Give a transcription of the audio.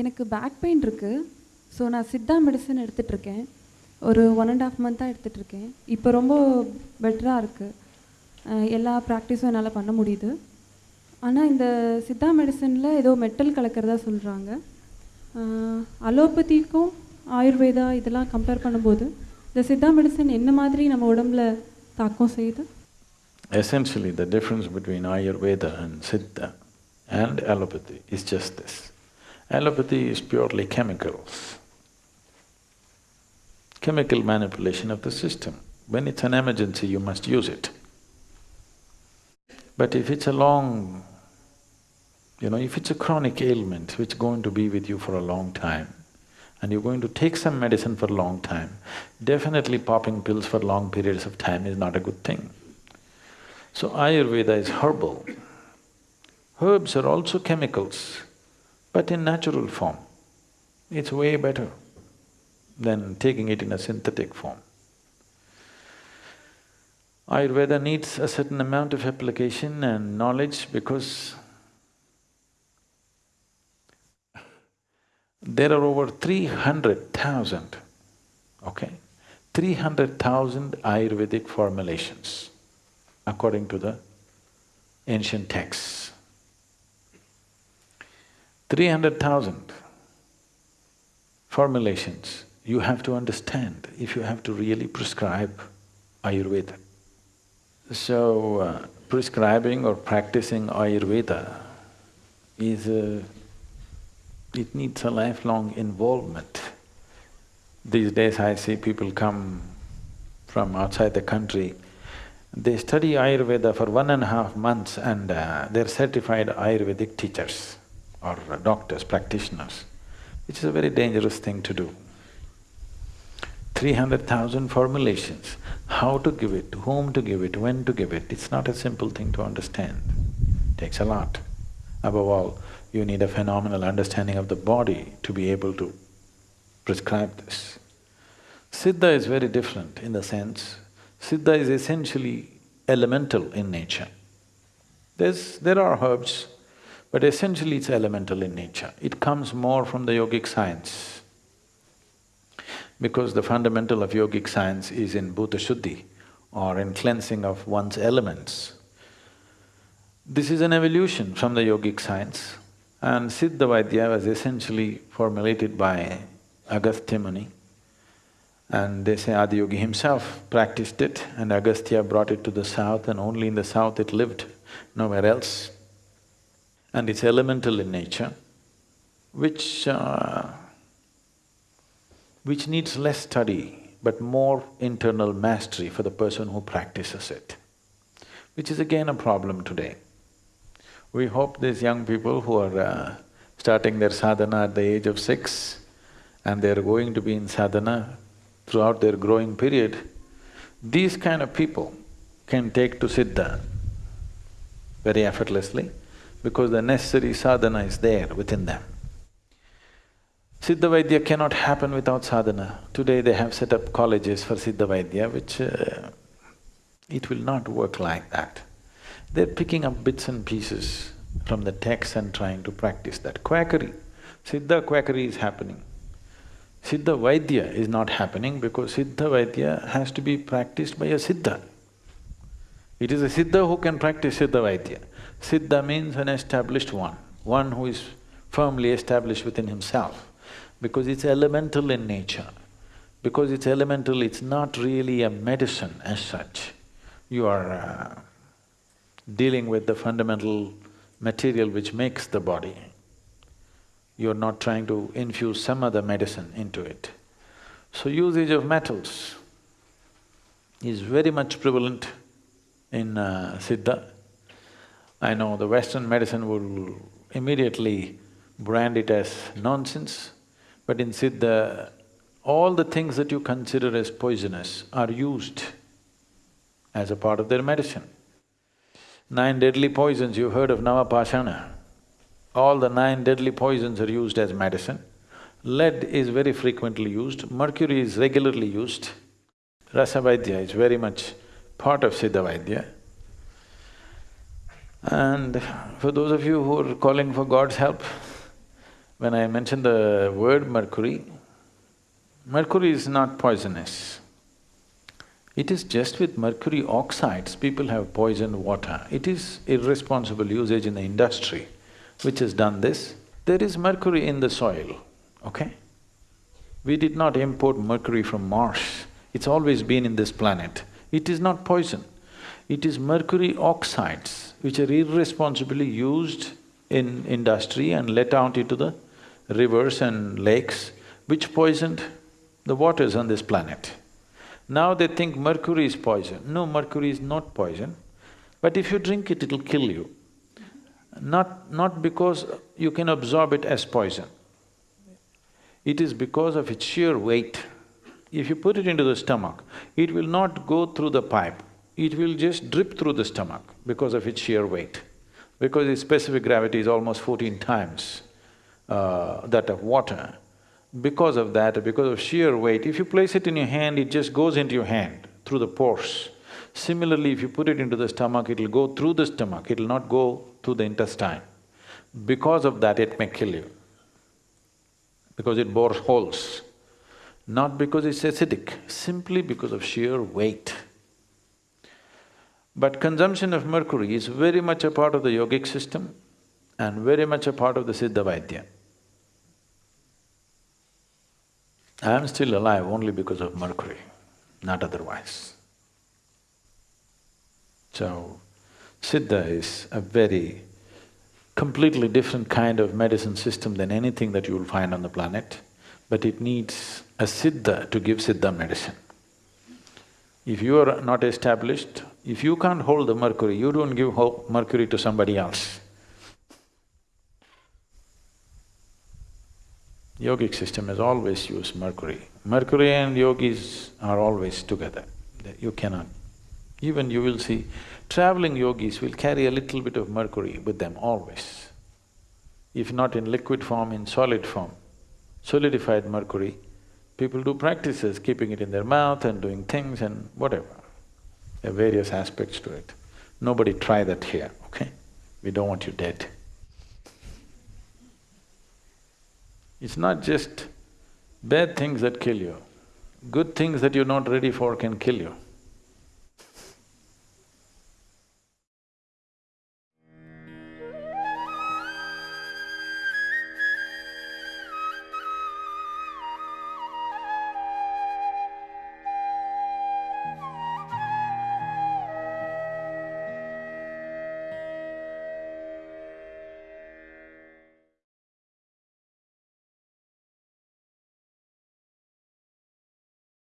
எனக்கு back pain இருக்குது so நான் சித்தா மெடிசன் எடுத்துகிட்ருக்கேன் ஒரு ஒன் அண்ட் ஆஃப் மந்த்தாக எடுத்துகிட்ருக்கேன் இப்போ ரொம்ப பெட்டராக இருக்குது எல்லா ப்ராக்டிஸும் என்னால் பண்ண முடியுது. ஆனால் இந்த சித்தா மெடிசனில் ஏதோ மெட்டல் கலக்கிறதா சொல்கிறாங்க அலோபதிக்கும் ஆயுர்வேதா இதெல்லாம் கம்பேர் பண்ணும்போது இந்த சித்தா மெடிசன் என்ன மாதிரி நம்ம உடம்புல தாக்கம் செய்யுது? Essentially, the difference between Ayurveda and Siddha and allopathy is just this. Allopathy is purely chemicals, chemical manipulation of the system. When it's an emergency, you must use it. But if it's a long, you know, if it's a chronic ailment which is going to be with you for a long time, and you're going to take some medicine for a long time, definitely popping pills for long periods of time is not a good thing. So Ayurveda is herbal. Herbs are also chemicals, but in natural form. It's way better than taking it in a synthetic form. Ayurveda needs a certain amount of application and knowledge because there are over three hundred thousand, okay, three hundred thousand Ayurvedic formulations according to the ancient texts. Three hundred thousand formulations you have to understand if you have to really prescribe Ayurveda. So, uh, prescribing or practicing Ayurveda is a… it needs a lifelong involvement. These days I see people come from outside the country, they study Ayurveda for one and a half months and uh, they're certified Ayurvedic teachers or doctors, practitioners, which is a very dangerous thing to do. Three hundred thousand formulations, how to give it, whom to give it, when to give it, it's not a simple thing to understand, takes a lot. Above all, you need a phenomenal understanding of the body to be able to prescribe this. Siddha is very different in the sense, Siddha is essentially elemental in nature. There's… there are herbs, but essentially it's elemental in nature. It comes more from the yogic science. Because the fundamental of yogic science is in bhuta shuddhi or in cleansing of one's elements. This is an evolution from the yogic science and Siddha Vaidya was essentially formulated by Agastya Muni and they say Adiyogi himself practiced it and Agastya brought it to the south and only in the south it lived, nowhere else. And it's elemental in nature, which… Uh, which needs less study but more internal mastery for the person who practices it, which is again a problem today. We hope these young people who are uh, starting their sadhana at the age of six and they're going to be in sadhana throughout their growing period, these kind of people can take to Siddha very effortlessly because the necessary sadhana is there within them. Siddha Vaidya cannot happen without sadhana. Today they have set up colleges for Siddha Vaidya, which uh, it will not work like that. They're picking up bits and pieces from the text and trying to practice that. Quackery, Siddha quackery is happening. Siddha Vaidya is not happening because Siddha Vaidya has to be practiced by a Siddha. It is a Siddha who can practice Siddha Vaidya. Siddha means an established one, one who is firmly established within himself because it's elemental in nature. Because it's elemental, it's not really a medicine as such. You are uh, dealing with the fundamental material which makes the body. You're not trying to infuse some other medicine into it. So usage of metals is very much prevalent in uh, Siddha. I know the Western medicine will immediately brand it as nonsense, but in Siddha, all the things that you consider as poisonous are used as a part of their medicine. Nine deadly poisons, you've heard of Navapashana. All the nine deadly poisons are used as medicine. Lead is very frequently used, mercury is regularly used. Rasavaidya is very much part of Siddha Vaidya. And for those of you who are calling for God's help, When I mention the word mercury, mercury is not poisonous. It is just with mercury oxides, people have poisoned water. It is irresponsible usage in the industry which has done this. There is mercury in the soil, okay? We did not import mercury from Mars, it's always been in this planet. It is not poison. It is mercury oxides which are irresponsibly used in industry and let out into the rivers and lakes, which poisoned the waters on this planet. Now they think mercury is poison. No, mercury is not poison, but if you drink it, it'll kill you. Not… not because you can absorb it as poison. It is because of its sheer weight. If you put it into the stomach, it will not go through the pipe, it will just drip through the stomach because of its sheer weight. Because its specific gravity is almost fourteen times uh, that of water. Because of that, because of sheer weight, if you place it in your hand, it just goes into your hand through the pores. Similarly, if you put it into the stomach, it'll go through the stomach, it'll not go through the intestine. Because of that, it may kill you, because it bores holes. Not because it's acidic, simply because of sheer weight. But consumption of mercury is very much a part of the yogic system and very much a part of the Siddha Vaidya. I am still alive only because of mercury, not otherwise. So, Siddha is a very completely different kind of medicine system than anything that you will find on the planet, but it needs a Siddha to give Siddha medicine. If you are not established, if you can't hold the mercury, you don't give mercury to somebody else. Yogic system has always used mercury. Mercury and yogis are always together, you cannot. Even you will see, traveling yogis will carry a little bit of mercury with them always. If not in liquid form, in solid form, solidified mercury, people do practices, keeping it in their mouth and doing things and whatever. There are various aspects to it. Nobody try that here, okay? We don't want you dead. It's not just bad things that kill you, good things that you're not ready for can kill you.